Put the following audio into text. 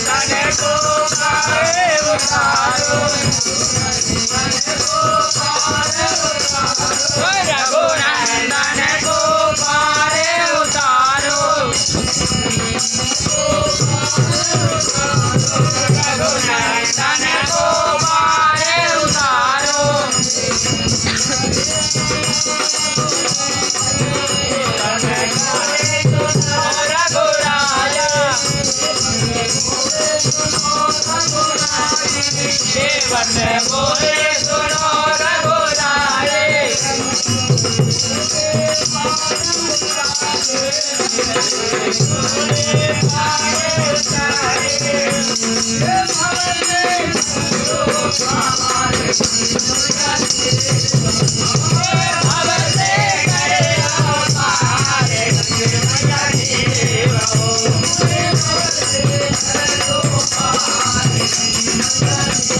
Nageko, Nageko, Nageko, Deus,